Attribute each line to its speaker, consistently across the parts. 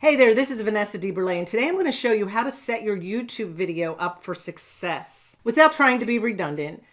Speaker 1: Hey there, this is Vanessa DeBurle, and today I'm going to show you how to set your YouTube video up for success. Without trying to be redundant,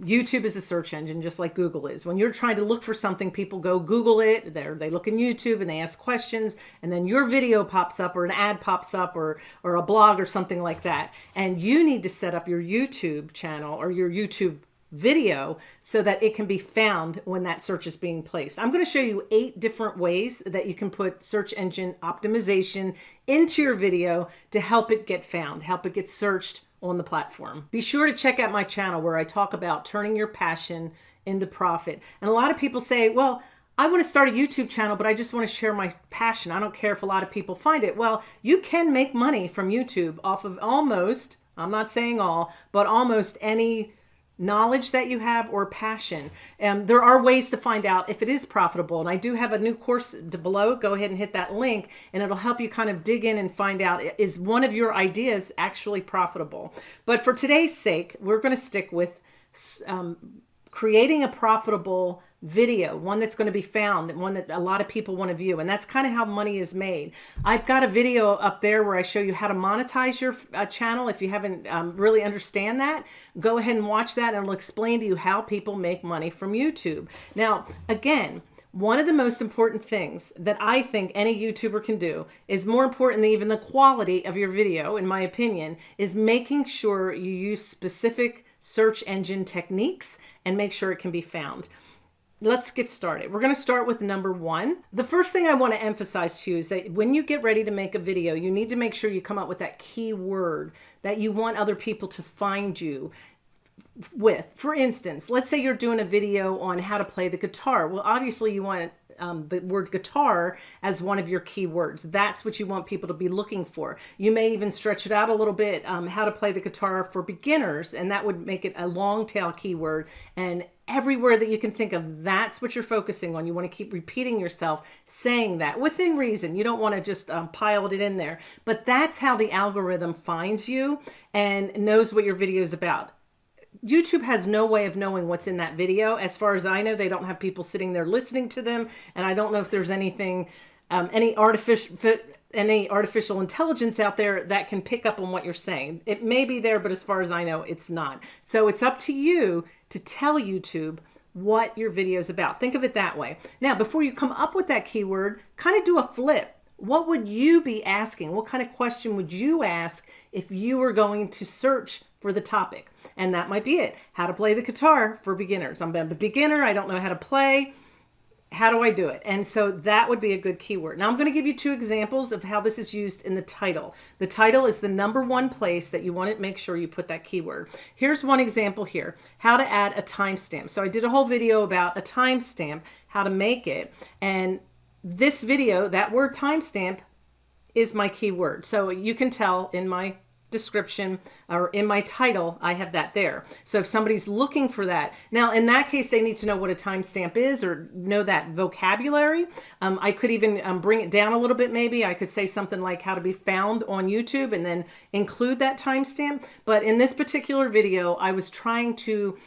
Speaker 1: YouTube is a search engine just like Google is. When you're trying to look for something, people go Google it, they they look in YouTube and they ask questions, and then your video pops up or an ad pops up or, or a blog or something like that. And you need to set up your YouTube channel or your YouTube video so that it can be found when that search is being placed. I'm going to show you eight different ways that you can put search engine optimization into your video to help it get found, help it get searched on the platform. Be sure to check out my channel where I talk about turning your passion into profit. And a lot of people say, well, I want to start a YouTube channel, but I just want to share my passion. I don't care if a lot of people find it. Well, you can make money from YouTube off of almost, I'm not saying all, but almost any knowledge that you have or passion. And there are ways to find out if it is profitable. And I do have a new course below. Go ahead and hit that link and it'll help you kind of dig in and find out is one of your ideas actually profitable. But for today's sake, we're going to stick with um, creating a profitable video, one that's going to be found, one that a lot of people want to view. And that's kind of how money is made. I've got a video up there where I show you how to monetize your uh, channel. If you haven't um, really understand that, go ahead and watch that and it'll explain to you how people make money from YouTube. Now, again, one of the most important things that I think any YouTuber can do is more important than even the quality of your video, in my opinion, is making sure you use specific search engine techniques and make sure it can be found let's get started. We're going to start with number one. The first thing I want to emphasize to you is that when you get ready to make a video, you need to make sure you come up with that key word that you want other people to find you with. For instance, let's say you're doing a video on how to play the guitar. Well, obviously you want um, the word guitar as one of your keywords. That's what you want people to be looking for. You may even stretch it out a little bit, um, how to play the guitar for beginners, and that would make it a long tail keyword. And everywhere that you can think of, that's what you're focusing on. You want to keep repeating yourself, saying that within reason. You don't want to just um, pile it in there, but that's how the algorithm finds you and knows what your video is about. YouTube has no way of knowing what's in that video. As far as I know, they don't have people sitting there listening to them. And I don't know if there's anything, um, any artificial, any artificial intelligence out there that can pick up on what you're saying. It may be there, but as far as I know, it's not. So it's up to you to tell YouTube what your video is about. Think of it that way. Now, before you come up with that keyword, kind of do a flip. What would you be asking? What kind of question would you ask if you were going to search for the topic? And that might be it. How to play the guitar for beginners. I'm a beginner. I don't know how to play how do I do it? And so that would be a good keyword. Now I'm going to give you two examples of how this is used in the title. The title is the number one place that you want to make sure you put that keyword. Here's one example here, how to add a timestamp. So I did a whole video about a timestamp, how to make it. And this video, that word timestamp is my keyword. So you can tell in my description or in my title, I have that there. So if somebody's looking for that, now in that case, they need to know what a timestamp is or know that vocabulary. Um, I could even um, bring it down a little bit. Maybe I could say something like how to be found on YouTube and then include that timestamp. But in this particular video, I was trying to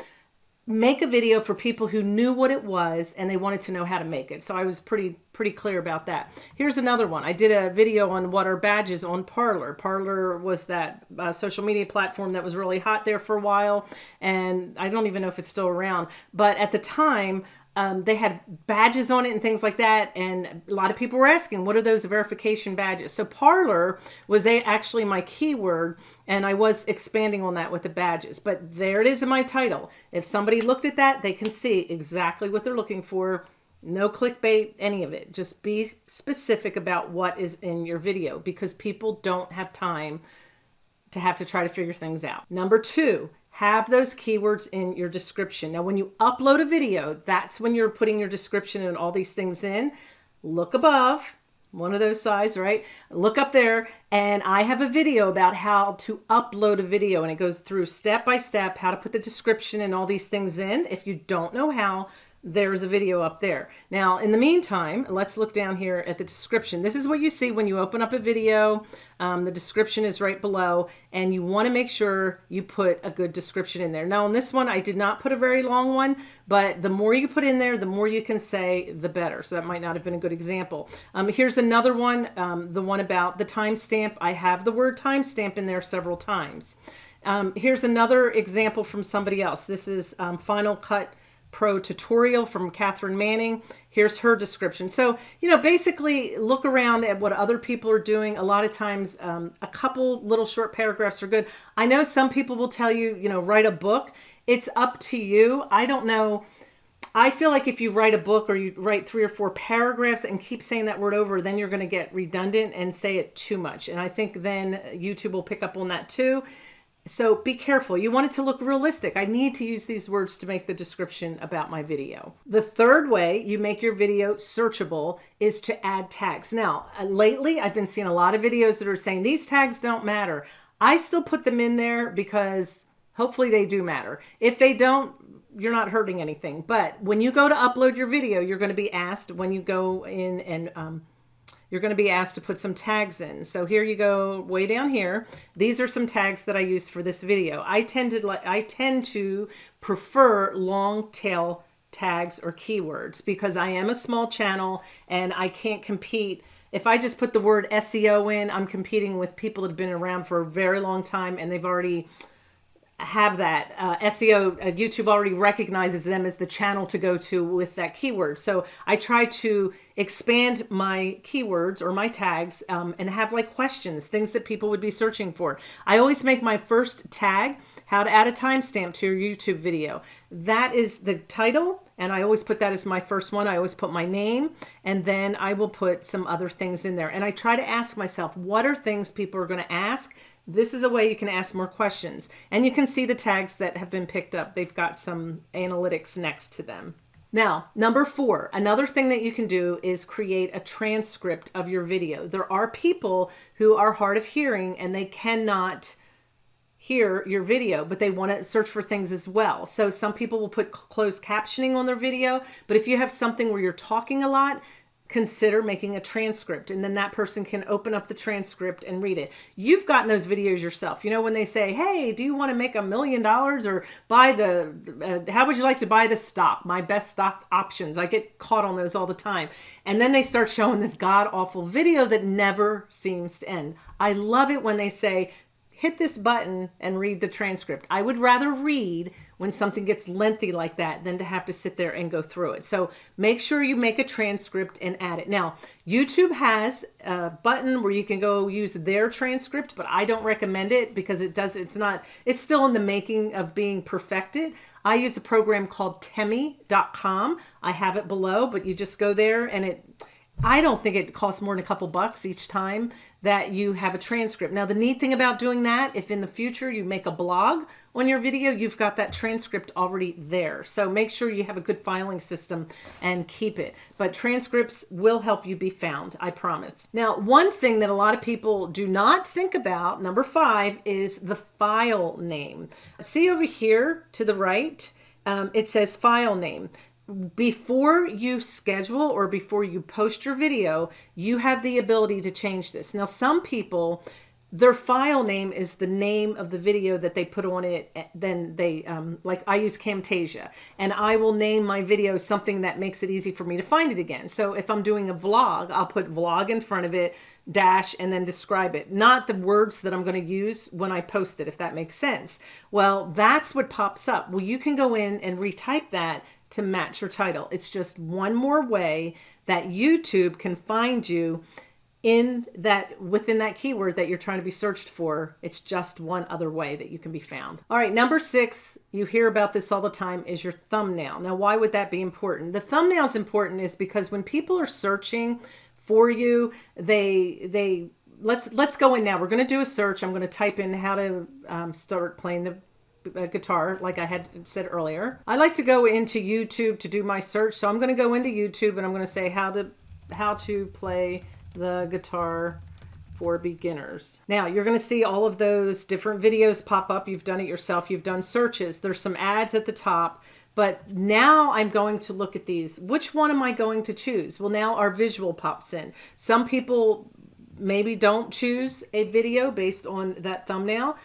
Speaker 1: make a video for people who knew what it was and they wanted to know how to make it. So I was pretty pretty clear about that. Here's another one. I did a video on what are badges on Parler. Parler was that uh, social media platform that was really hot there for a while and I don't even know if it's still around. But at the time, um, they had badges on it and things like that. And a lot of people were asking, what are those verification badges? So Parler was actually my keyword and I was expanding on that with the badges, but there it is in my title. If somebody looked at that, they can see exactly what they're looking for. No clickbait, any of it. Just be specific about what is in your video because people don't have time to have to try to figure things out. Number two, have those keywords in your description. Now, when you upload a video, that's when you're putting your description and all these things in. Look above, one of those sides, right? Look up there and I have a video about how to upload a video and it goes through step by step how to put the description and all these things in. If you don't know how, there's a video up there. Now, in the meantime, let's look down here at the description. This is what you see when you open up a video. Um, the description is right below, and you want to make sure you put a good description in there. Now, on this one, I did not put a very long one, but the more you put in there, the more you can say, the better. So that might not have been a good example. Um, here's another one, um, the one about the timestamp. I have the word timestamp in there several times. Um, here's another example from somebody else. This is um, Final Cut Pro tutorial from Catherine Manning. Here's her description. So, you know, basically look around at what other people are doing. A lot of times, um, a couple little short paragraphs are good. I know some people will tell you, you know, write a book. It's up to you. I don't know. I feel like if you write a book or you write three or four paragraphs and keep saying that word over, then you're going to get redundant and say it too much. And I think then YouTube will pick up on that too. So be careful. You want it to look realistic. I need to use these words to make the description about my video. The third way you make your video searchable is to add tags. Now, uh, lately I've been seeing a lot of videos that are saying these tags don't matter. I still put them in there because hopefully they do matter. If they don't, you're not hurting anything. But when you go to upload your video, you're going to be asked when you go in and um, you're going to be asked to put some tags in. So here you go way down here. These are some tags that I use for this video. I tend to like, I tend to prefer long tail tags or keywords because I am a small channel and I can't compete if I just put the word SEO in, I'm competing with people that have been around for a very long time and they've already have that uh, SEO, uh, YouTube already recognizes them as the channel to go to with that keyword. So I try to expand my keywords or my tags um, and have like questions, things that people would be searching for. I always make my first tag, how to add a timestamp to your YouTube video. That is the title. And I always put that as my first one. I always put my name and then I will put some other things in there. And I try to ask myself, what are things people are going to ask this is a way you can ask more questions. And you can see the tags that have been picked up. They've got some analytics next to them. Now, number four, another thing that you can do is create a transcript of your video. There are people who are hard of hearing and they cannot hear your video, but they want to search for things as well. So some people will put closed captioning on their video, but if you have something where you're talking a lot, consider making a transcript and then that person can open up the transcript and read it. You've gotten those videos yourself. You know, when they say, hey, do you want to make a million dollars or buy the, uh, how would you like to buy the stock? My best stock options. I get caught on those all the time. And then they start showing this god awful video that never seems to end. I love it when they say, hit this button and read the transcript. I would rather read when something gets lengthy like that than to have to sit there and go through it. So make sure you make a transcript and add it. Now, YouTube has a button where you can go use their transcript, but I don't recommend it because it does, it's not, it's still in the making of being perfected. I use a program called temi.com. I have it below, but you just go there and it, I don't think it costs more than a couple bucks each time that you have a transcript. Now, the neat thing about doing that, if in the future you make a blog on your video, you've got that transcript already there. So make sure you have a good filing system and keep it. But transcripts will help you be found, I promise. Now, one thing that a lot of people do not think about, number five, is the file name. See over here to the right, um, it says file name before you schedule or before you post your video, you have the ability to change this. Now, some people, their file name is the name of the video that they put on it. Eh, then they, um, like I use Camtasia and I will name my video something that makes it easy for me to find it again. So if I'm doing a vlog, I'll put vlog in front of it, dash, and then describe it. Not the words that I'm going to use when I post it, if that makes sense. Well, that's what pops up. Well, you can go in and retype that to match your title. It's just one more way that YouTube can find you in that within that keyword that you're trying to be searched for. It's just one other way that you can be found. All right, number six, you hear about this all the time, is your thumbnail. Now, why would that be important? The thumbnail is important is because when people are searching for you, they they let's let's go in now. We're going to do a search. I'm going to type in how to um, start playing the guitar like I had said earlier. I like to go into YouTube to do my search. So I'm going to go into YouTube and I'm going to say how to how to play the guitar for beginners. Now you're going to see all of those different videos pop up. You've done it yourself. You've done searches. There's some ads at the top. But now I'm going to look at these. Which one am I going to choose? Well, now our visual pops in. Some people maybe don't choose a video based on that thumbnail.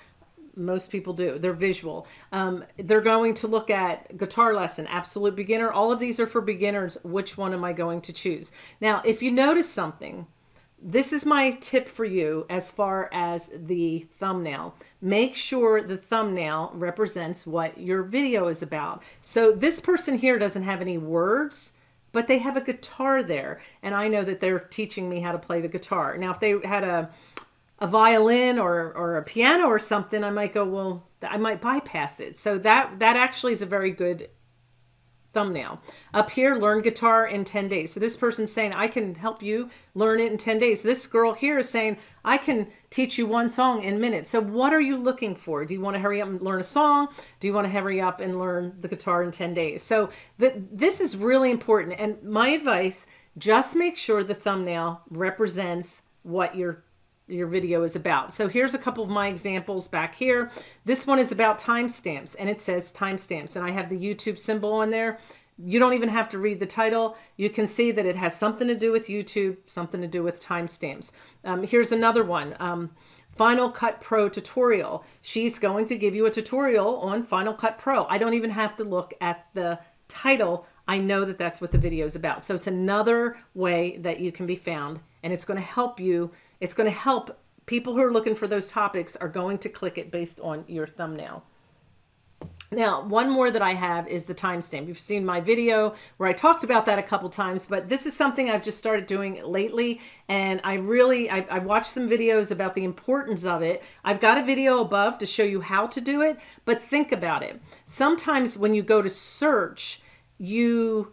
Speaker 1: Most people do. They're visual. Um, they're going to look at guitar lesson, absolute beginner. All of these are for beginners. Which one am I going to choose? Now, if you notice something, this is my tip for you as far as the thumbnail. Make sure the thumbnail represents what your video is about. So this person here doesn't have any words, but they have a guitar there. And I know that they're teaching me how to play the guitar. Now, if they had a, a violin or, or a piano or something, I might go, well, I might bypass it. So that, that actually is a very good thumbnail. Up here, learn guitar in 10 days. So this person's saying, I can help you learn it in 10 days. This girl here is saying, I can teach you one song in minutes. So what are you looking for? Do you want to hurry up and learn a song? Do you want to hurry up and learn the guitar in 10 days? So th this is really important. And my advice, just make sure the thumbnail represents what you're your video is about. So here's a couple of my examples back here. This one is about timestamps and it says timestamps and I have the YouTube symbol on there. You don't even have to read the title. You can see that it has something to do with YouTube, something to do with timestamps. Um, here's another one. Um, Final Cut Pro tutorial. She's going to give you a tutorial on Final Cut Pro. I don't even have to look at the title. I know that that's what the video is about. So it's another way that you can be found and it's going to help you it's going to help people who are looking for those topics are going to click it based on your thumbnail. Now, one more that I have is the timestamp. You've seen my video where I talked about that a couple times, but this is something I've just started doing lately. And I really, I, I, watched some videos about the importance of it. I've got a video above to show you how to do it, but think about it. Sometimes when you go to search, you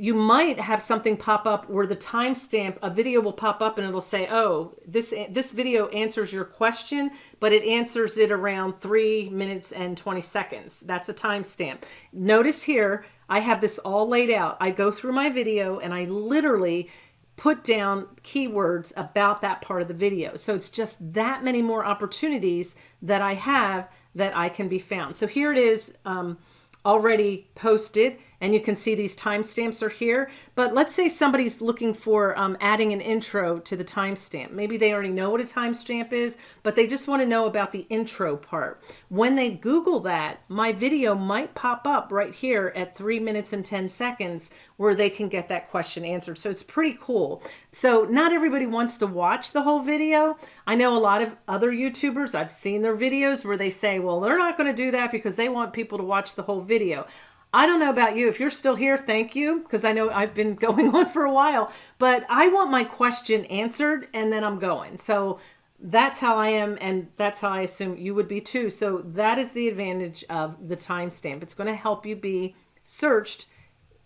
Speaker 1: you might have something pop up where the timestamp, a video will pop up and it'll say, oh, this, this video answers your question, but it answers it around three minutes and 20 seconds. That's a timestamp. Notice here, I have this all laid out. I go through my video and I literally put down keywords about that part of the video. So it's just that many more opportunities that I have that I can be found. So here it is um, already posted and you can see these timestamps are here. But let's say somebody's looking for um, adding an intro to the timestamp. Maybe they already know what a timestamp is, but they just want to know about the intro part. When they Google that, my video might pop up right here at three minutes and 10 seconds where they can get that question answered. So it's pretty cool. So not everybody wants to watch the whole video. I know a lot of other YouTubers, I've seen their videos where they say, well, they're not going to do that because they want people to watch the whole video. I don't know about you. If you're still here, thank you, because I know I've been going on for a while. But I want my question answered, and then I'm going. So that's how I am, and that's how I assume you would be too. So that is the advantage of the timestamp. It's going to help you be searched,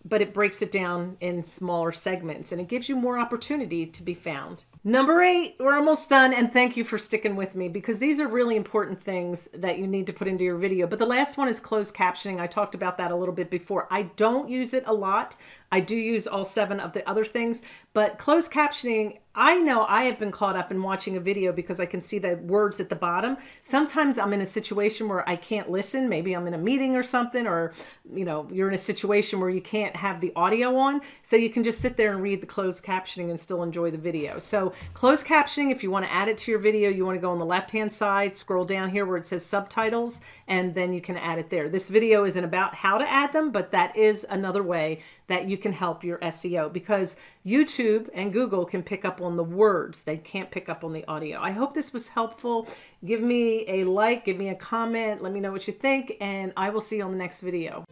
Speaker 1: but it breaks it down in smaller segments, and it gives you more opportunity to be found. Number eight, we're almost done. And thank you for sticking with me because these are really important things that you need to put into your video. But the last one is closed captioning. I talked about that a little bit before. I don't use it a lot. I do use all seven of the other things, but closed captioning I know I have been caught up in watching a video because I can see the words at the bottom. Sometimes I'm in a situation where I can't listen. Maybe I'm in a meeting or something, or, you know, you're in a situation where you can't have the audio on. So you can just sit there and read the closed captioning and still enjoy the video. So closed captioning, if you want to add it to your video, you want to go on the left-hand side, scroll down here where it says subtitles, and then you can add it there. This video isn't about how to add them, but that is another way that you can help your SEO because YouTube and Google can pick up on the words. They can't pick up on the audio. I hope this was helpful. Give me a like, give me a comment, let me know what you think, and I will see you on the next video.